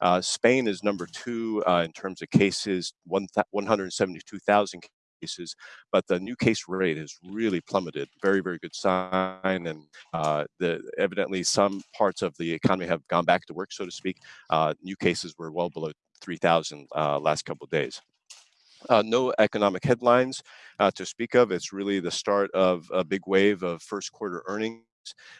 Uh, Spain is number two uh, in terms of cases, 172,000 cases, but the new case rate has really plummeted. Very, very good sign, and uh, the evidently some parts of the economy have gone back to work, so to speak. Uh, new cases were well below 3,000 uh, last couple of days. Uh, no economic headlines uh, to speak of. It's really the start of a big wave of first quarter earnings.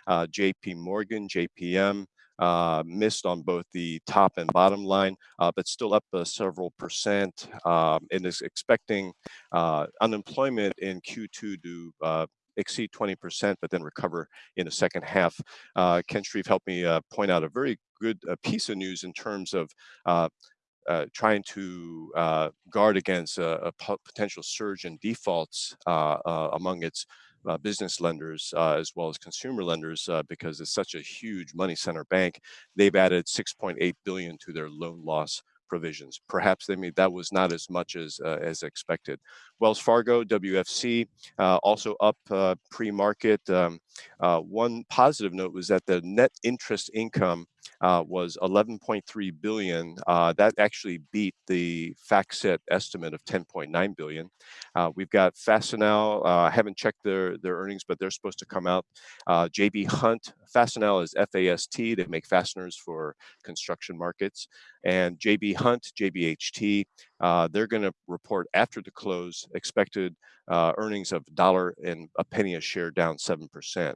Uh, JP Morgan, JPM, uh, missed on both the top and bottom line, uh, but still up uh, several percent um, and is expecting uh, unemployment in Q2 to uh, exceed 20%, but then recover in the second half. Uh, Ken Shreve helped me point out a very good piece of news in terms of uh, trying to uh, guard against a, a, potential surge in defaults uh, among its uh, business lenders uh, as well as consumer lenders uh, because it's such a huge money center bank. They've added 6.8 billion to their loan loss provisions. Perhaps they mean that was not as much as uh, as expected. Wells Fargo, WFC, uh, also up uh, pre-market. Um, one positive note was that the net interest income uh, was 11.3 billion. Uh, that actually beat the FactSet estimate of 10.9 billion. Uh, we've got Fastenal. I haven't checked their their earnings, but they're supposed to come out. JB Hunt. Fastenal is F-A-S-T. They make fasteners for construction markets. And JB Hunt, JBHT, uh, they're going to report after the close expected uh, earnings of dollar and a penny a share down 7%.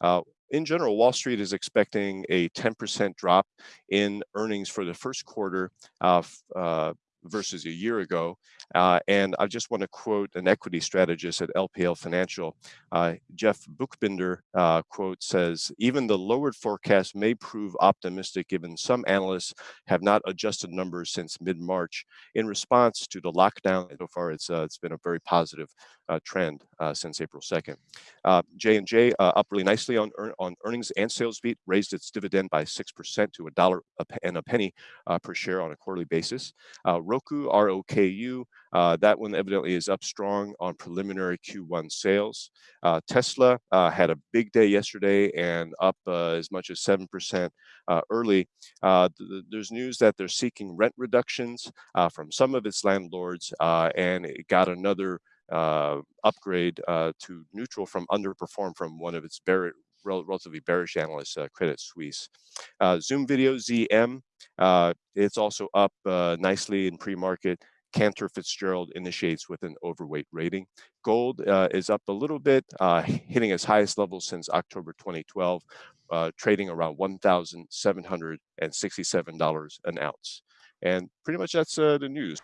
Uh, in general, Wall Street is expecting a 10% drop in earnings for the first quarter uh, uh, versus a year ago. Uh, and I just want to quote an equity strategist at LPL Financial. Uh, Jeff Buchbinder uh, quote says, even the lowered forecast may prove optimistic given some analysts have not adjusted numbers since mid-March in response to the lockdown. So far, it's, uh, it's been a very positive uh, trend uh, since April 2nd. J&J up really nicely on, on earnings and sales beat, raised its dividend by 6% to a dollar and a penny per share on a quarterly basis. Roku, R-O-K-U, uh, that one evidently is up strong on preliminary Q1 sales. Uh, Tesla uh, had a big day yesterday and up uh, as much as 7% uh, early. Th there's news that they're seeking rent reductions from some of its landlords and it got another upgrade to neutral from underperform from one of its relatively bearish analysts, uh, Credit Suisse. Zoom Video ZM, uh, it's also up nicely in pre-market. Cantor Fitzgerald initiates with an overweight rating. Gold uh, is up a little bit, uh, hitting its highest level since October 2012, uh, trading around $1,767 an ounce. And pretty much that's the news.